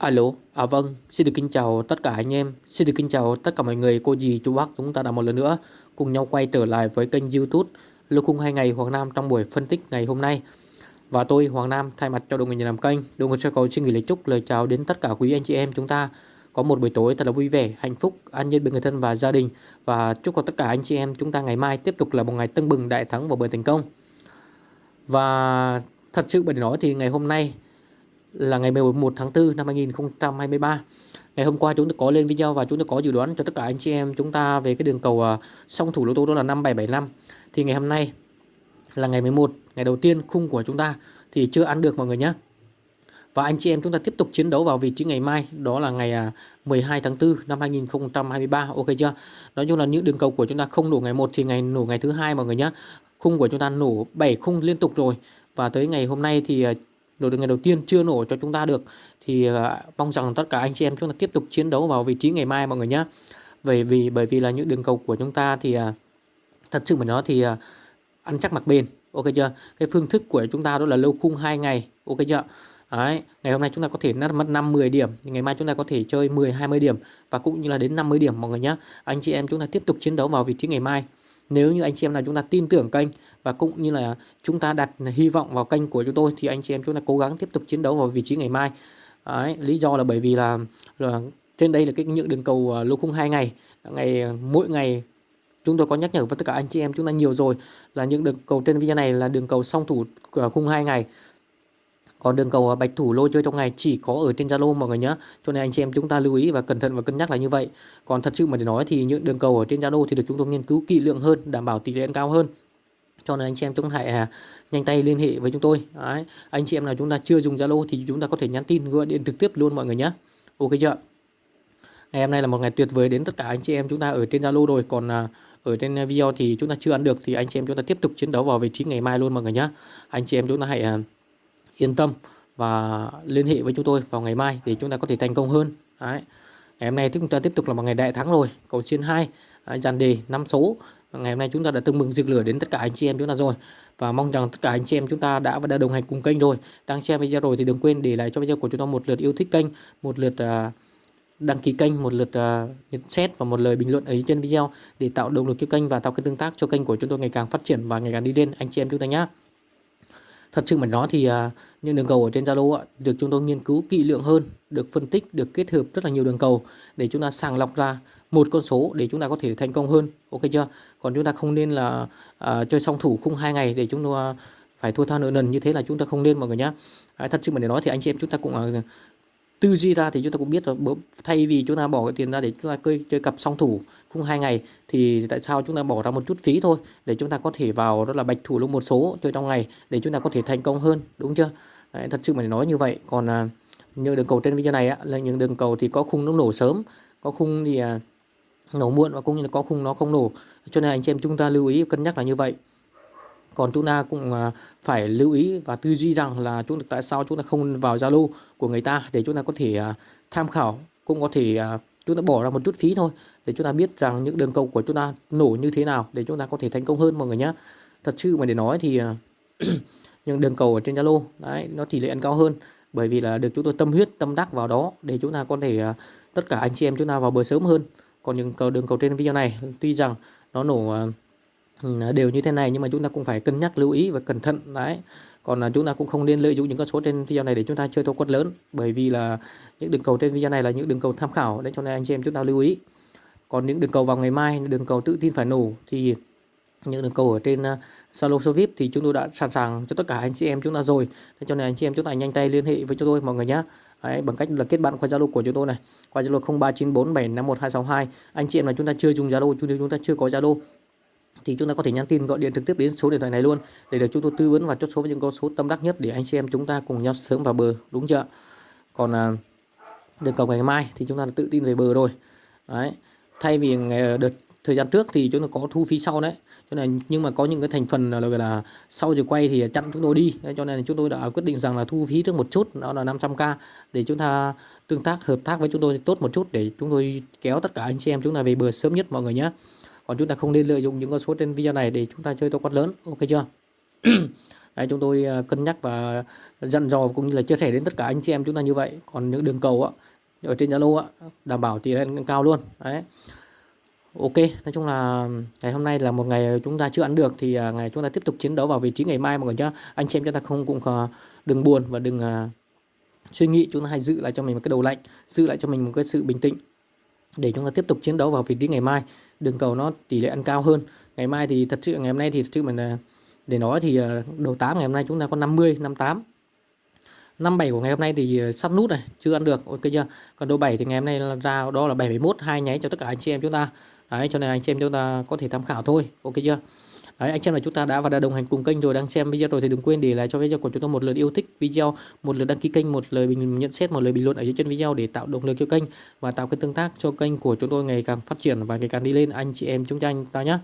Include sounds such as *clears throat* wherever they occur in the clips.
Alo, à vâng, xin được kính chào tất cả anh em, xin được kính chào tất cả mọi người, cô dì, chú bác chúng ta đã một lần nữa cùng nhau quay trở lại với kênh youtube Lô Khung 2 ngày Hoàng Nam trong buổi phân tích ngày hôm nay. Và tôi Hoàng Nam thay mặt cho đội người nhà làm kênh, đội người sơ cầu xin gửi lời chúc lời chào đến tất cả quý anh chị em chúng ta có một buổi tối thật là vui vẻ, hạnh phúc, an nhiên bên người thân và gia đình và chúc cho tất cả anh chị em chúng ta ngày mai tiếp tục là một ngày tưng bừng đại thắng và bởi thành công. Và thật sự bởi nói thì ngày hôm nay là ngày 11 tháng 4 năm 2023. Ngày hôm qua chúng tôi có lên video và chúng tôi có dự đoán cho tất cả anh chị em chúng ta về cái đường cầu à, song thủ lô tô đó là 5775. Thì ngày hôm nay là ngày 11, ngày đầu tiên khung của chúng ta thì chưa ăn được mọi người nhé. Và anh chị em chúng ta tiếp tục chiến đấu vào vị trí ngày mai Đó là ngày à, 12 tháng 4 năm 2023 Ok chưa Nói chung là những đường cầu của chúng ta không nổ ngày 1 Thì ngày nổ ngày thứ hai mọi người nhé Khung của chúng ta nổ 7 khung liên tục rồi Và tới ngày hôm nay thì à, đội được ngày đầu tiên chưa nổ cho chúng ta được thì uh, mong rằng tất cả anh chị em chúng ta tiếp tục chiến đấu vào vị trí ngày mai mọi người nhé bởi vì bởi vì là những đường cầu của chúng ta thì uh, thật sự mà nói thì uh, ăn chắc mặc bền ok chưa cái phương thức của chúng ta đó là lâu khung hai ngày ok chưa Đấy, ngày hôm nay chúng ta có thể mất 5 10 điểm, ngày mai chúng ta có thể chơi 10 20 điểm và cũng như là đến 50 điểm mọi người nhé. Anh chị em chúng ta tiếp tục chiến đấu vào vị trí ngày mai. Nếu như anh chị em nào chúng ta tin tưởng kênh và cũng như là chúng ta đặt hy vọng vào kênh của chúng tôi thì anh chị em chúng ta cố gắng tiếp tục chiến đấu vào vị trí ngày mai. Đấy, lý do là bởi vì là, là trên đây là cái những đường cầu uh, lô khung hai ngày, ngày à, mỗi ngày chúng tôi có nhắc nhở với tất cả anh chị em chúng ta nhiều rồi là những đường cầu trên video này là đường cầu song thủ uh, khung hai ngày còn đường cầu bạch thủ lô chơi trong ngày chỉ có ở trên Zalo mọi người nhé. Cho nên anh chị em chúng ta lưu ý và cẩn thận và cân nhắc là như vậy. Còn thật sự mà để nói thì những đường cầu ở trên Zalo thì được chúng tôi nghiên cứu kỹ lưỡng hơn, đảm bảo tỷ lệ cao hơn. Cho nên anh chị em chúng ta hãy à, nhanh tay liên hệ với chúng tôi. Đấy. Anh chị em nào chúng ta chưa dùng Zalo thì chúng ta có thể nhắn tin gọi điện trực tiếp luôn mọi người nhé. Ok chưa? Ngày hôm nay là một ngày tuyệt vời đến tất cả anh chị em chúng ta ở trên Zalo rồi. Còn à, ở trên video thì chúng ta chưa ăn được thì anh chị em chúng ta tiếp tục chiến đấu vào vị trí ngày mai luôn mọi người nhé. Anh chị em chúng ta hãy à, yên tâm và liên hệ với chúng tôi vào ngày mai để chúng ta có thể thành công hơn. Đấy. Ngày hôm nay chúng ta tiếp tục là một ngày đại thắng rồi. Cầu chiên 2, dàn đề 5 số. Ngày hôm nay chúng ta đã tương mừng rực lửa đến tất cả anh chị em chúng ta rồi. Và mong rằng tất cả anh chị em chúng ta đã và đã đồng hành cùng kênh rồi. Đang xem video rồi thì đừng quên để lại cho video của chúng ta một lượt yêu thích kênh, một lượt uh, đăng ký kênh, một lượt uh, nhận xét và một lời bình luận ở trên video để tạo động lực cho kênh và tạo cái tương tác cho kênh của chúng tôi ngày càng phát triển và ngày càng đi lên anh chị em chúng ta nhé thật sự mà nói thì à, những đường cầu ở trên Zalo được chúng tôi nghiên cứu kỹ lưỡng hơn được phân tích được kết hợp rất là nhiều đường cầu để chúng ta sàng lọc ra một con số để chúng ta có thể thành công hơn. Ok chưa? Còn chúng ta không nên là à, chơi song thủ khung hai ngày để chúng ta à, phải thua tha nợ nần như thế là chúng ta không nên mọi người nhé à, thật sự mà để nói thì anh chị em chúng ta cũng à, tư duy ra thì chúng ta cũng biết rồi. Thay vì chúng ta bỏ cái tiền ra để chúng ta chơi, chơi cặp song thủ khung hai ngày thì tại sao chúng ta bỏ ra một chút phí thôi để chúng ta có thể vào đó là bạch thủ luôn một số chơi trong ngày để chúng ta có thể thành công hơn đúng chưa? Đấy, thật sự mà nói như vậy. Còn à, như đường cầu trên video này á, là những đường cầu thì có khung nó nổ sớm có khung thì à, nổ muộn và cũng như là có khung nó không nổ. Cho nên anh chị em chúng ta lưu ý cân nhắc là như vậy còn chúng ta cũng à, phải lưu ý và tư duy rằng là chúng ta, tại sao chúng ta không vào Zalo của người ta để chúng ta có thể à, tham khảo, cũng có thể à, chúng ta bỏ ra một chút phí thôi để chúng ta biết rằng những đường cầu của chúng ta nổ như thế nào để chúng ta có thể thành công hơn mọi người nhé thật sự mà để nói thì *clears throat* những đường cầu ở trên Zalo, đấy, nó tỷ lệ ăn cao hơn bởi vì là được chúng tôi tâm huyết, tâm đắc vào đó để chúng ta có thể tất cả anh chị em chúng ta vào bờ sớm hơn. Còn những cầu, đường cầu trên video này, tuy rằng nó nổ đều như thế này nhưng mà chúng ta cũng phải cân nhắc lưu ý và cẩn thận đấy. Còn là chúng ta cũng không nên lợi dụng những con số trên video này để chúng ta chơi thua quất lớn bởi vì là những đường cầu trên video này là những đường cầu tham khảo Nên cho nên anh chị em chúng ta lưu ý. Còn những đường cầu vào ngày mai đường cầu tự tin phải nổ thì những đường cầu ở trên uh, Zalo VIP thì chúng tôi đã sẵn sàng cho tất cả anh chị em chúng ta rồi. Nên cho nên anh chị em chúng ta nhanh tay liên hệ với chúng tôi mọi người nhé Đấy, bằng cách là kết bạn qua Zalo của chúng tôi này qua Zalo 0394751262 anh chị em là chúng ta chưa dùng Zalo chúng chúng ta chưa có Zalo thì chúng ta có thể nhắn tin gọi điện trực tiếp đến số điện thoại này luôn để được chúng tôi tư vấn và chốt số với những con số tâm đắc nhất để anh chị em chúng ta cùng nhau sớm vào bờ đúng chưa còn à, đường cầu ngày mai thì chúng ta tự tin về bờ rồi. Đấy thay vì ngày à, đợt thời gian trước thì chúng ta có thu phí sau đấy. Cho nên nhưng mà có những cái thành phần là, là sau giờ quay thì chặn chúng tôi đi. Cho nên chúng tôi đã quyết định rằng là thu phí trước một chút đó là 500k để chúng ta tương tác hợp tác với chúng tôi tốt một chút để chúng tôi kéo tất cả anh chị em chúng ta về bờ sớm nhất mọi người nhé còn chúng ta không nên lợi dụng những con số trên video này để chúng ta chơi to quát lớn. Ok chưa? *clears throat* Đấy, chúng tôi à, cân nhắc và dặn dò cũng như là chia sẻ đến tất cả anh chị em chúng ta như vậy. Còn những đường cầu á ở trên Zalo á đảm bảo tỷ lệ cao luôn. Đấy. Ok, nói chung là ngày hôm nay là một ngày chúng ta chưa ăn được thì à, ngày chúng ta tiếp tục chiến đấu vào vị trí ngày mai mọi người nhá. Anh chị em chúng ta không cũng à, đừng buồn và đừng uh, suy nghĩ chúng ta hãy giữ lại cho mình một cái đầu lạnh, giữ lại cho mình một cái sự bình tĩnh để chúng ta tiếp tục chiến đấu vào vị trí ngày mai. Đường cầu nó tỷ lệ ăn cao hơn. Ngày mai thì thật sự ngày hôm nay thì thật sự mình à, để nói thì à, đầu 8 ngày hôm nay chúng ta có 50, 58 57 của ngày hôm nay thì à, sắp nút này chưa ăn được. Ok chưa? Còn đầu 7 thì ngày hôm nay ra đó là 71 hai nháy cho tất cả anh chị em chúng ta. Đấy cho nên anh chị em chúng ta có thể tham khảo thôi. Ok chưa? Đấy, anh xem em là chúng ta đã và đã đồng hành cùng kênh rồi đang xem video rồi thì đừng quên để lại cho video của chúng tôi một lượt yêu thích video, một lượt đăng ký kênh, một lời bình nhận xét, một lời bình luận ở dưới chân video để tạo động lực cho kênh và tạo cái tương tác cho kênh của chúng tôi ngày càng phát triển và ngày càng đi lên anh chị em chúng ta ta nhé.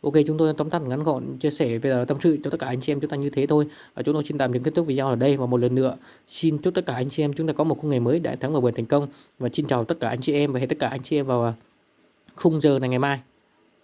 Ok chúng tôi tóm tắt ngắn gọn chia sẻ về tâm sự cho tất cả anh chị em chúng ta như thế thôi. Và chúng tôi xin tạm dừng kết thúc video ở đây và một lần nữa xin chúc tất cả anh chị em chúng ta có một khung ngày mới đại thắng và vượt thành công và xin chào tất cả anh chị em và hẹn tất cả anh chị em vào khung giờ này ngày mai